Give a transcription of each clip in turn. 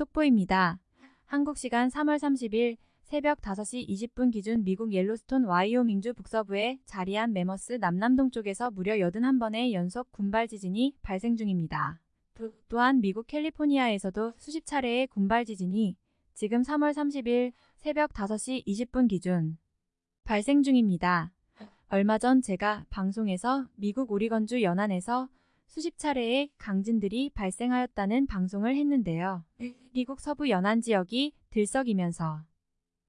속보입니다. 한국 시간 3월 30일 새벽 5시 20분 기준 미국 옐로스톤 와이오밍주 북서부에 자리한 메머스 남남동 쪽에서 무려 81번의 연속 군발 지진이 발생 중입니다. 또한 미국 캘리포니아에서도 수십 차례의 군발 지진이 지금 3월 30일 새벽 5시 20분 기준 발생 중입니다. 얼마 전 제가 방송에서 미국 오리건주 연안에서 수십 차례의 강진들이 발생하였다는 방송을 했는데요. 미국 서부 연안 지역이 들썩이면서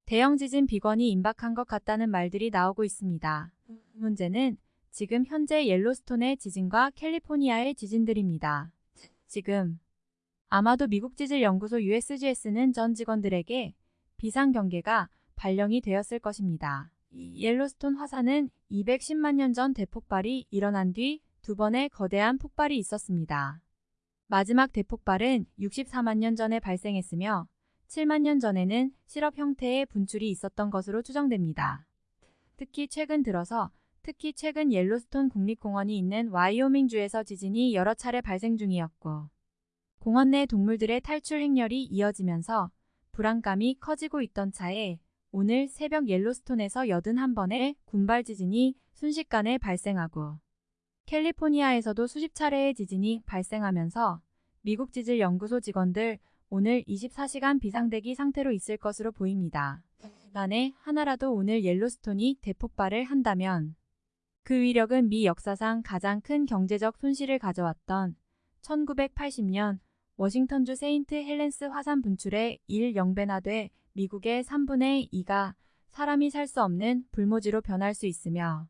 대형 지진 비건이 임박한 것 같다는 말들이 나오고 있습니다. 문제는 지금 현재 옐로스톤의 지진과 캘리포니아의 지진들입니다. 지금 아마도 미국 지질 연구소 USGS는 전 직원들에게 비상 경계가 발령이 되었을 것입니다. 옐로스톤 화산은 210만 년 전 대폭발이 일어난 뒤 두 번의 거대한 폭발이 있었습니다. 마지막 대폭발은 64만 년 전에 발생했으며 7만 년 전에는 시럽 형태의 분출이 있었던 것으로 추정됩니다. 특히 최근 들어서 특히 최근 옐로스톤 국립공원이 있는 와이오밍주에서 지진이 여러 차례 발생 중이었고 공원 내 동물들의 탈출 행렬이 이어지면서 불안감이 커지고 있던 차에 오늘 새벽 옐로스톤에서 81번의 군발 지진이 순식간에 발생하고 캘리포니아에서도 수십 차례의 지진이 발생하면서 미국 지질 연구소 직원들 오늘 24시간 비상대기 상태로 있을 것으로 보입니다. 만에 하나라도 오늘 옐로스톤이 대폭발을 한다면 그 위력은 미 역사상 가장 큰 경제적 손실을 가져왔던 1980년 워싱턴주 세인트 헬렌스 화산 분출의 천여 배나 돼 미국의 3분의 2가 사람이 살 수 없는 불모지로 변할 수 있으며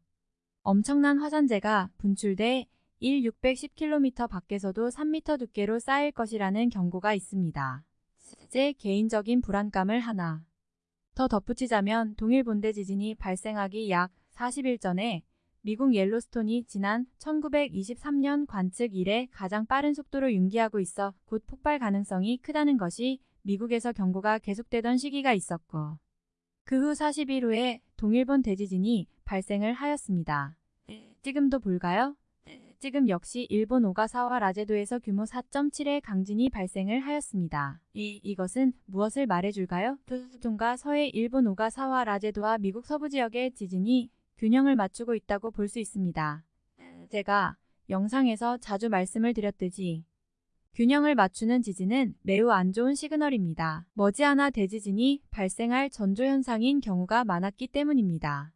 엄청난 화산재가 분출돼 1 610km 밖에서도 3m 두께로 쌓일 것이라는 경고가 있습니다. 제 개인적인 불안감을 하나 더 덧붙이자면 동일 본대 지진이 발생하기 약 40일 전에 미국 옐로스톤이 지난 1923년 관측 이래 가장 빠른 속도로 융기하고 있어 곧 폭발 가능성이 크다는 것이 미국에서 경고가 계속되던 시기가 있었고 그 후 40일 후에 동일본 대지진이 발생을 하였습니다. 지금도 볼까요? 지금 역시 일본 오가사와 라제도에서 규모 4.7의 강진이 발생을 하였습니다. 이, 이것은 무엇을 말해줄까요? 동과 서해 일본 오가사와 라제도와 미국 서부 지역의 지진이 균형을 맞추고 있다고 볼 수 있습니다. 제가 영상에서 자주 말씀을 드렸듯이 균형을 맞추는 지진은 매우 안 좋은 시그널입니다. 머지않아 대지진이 발생할 전조현상인 경우가 많았기 때문입니다.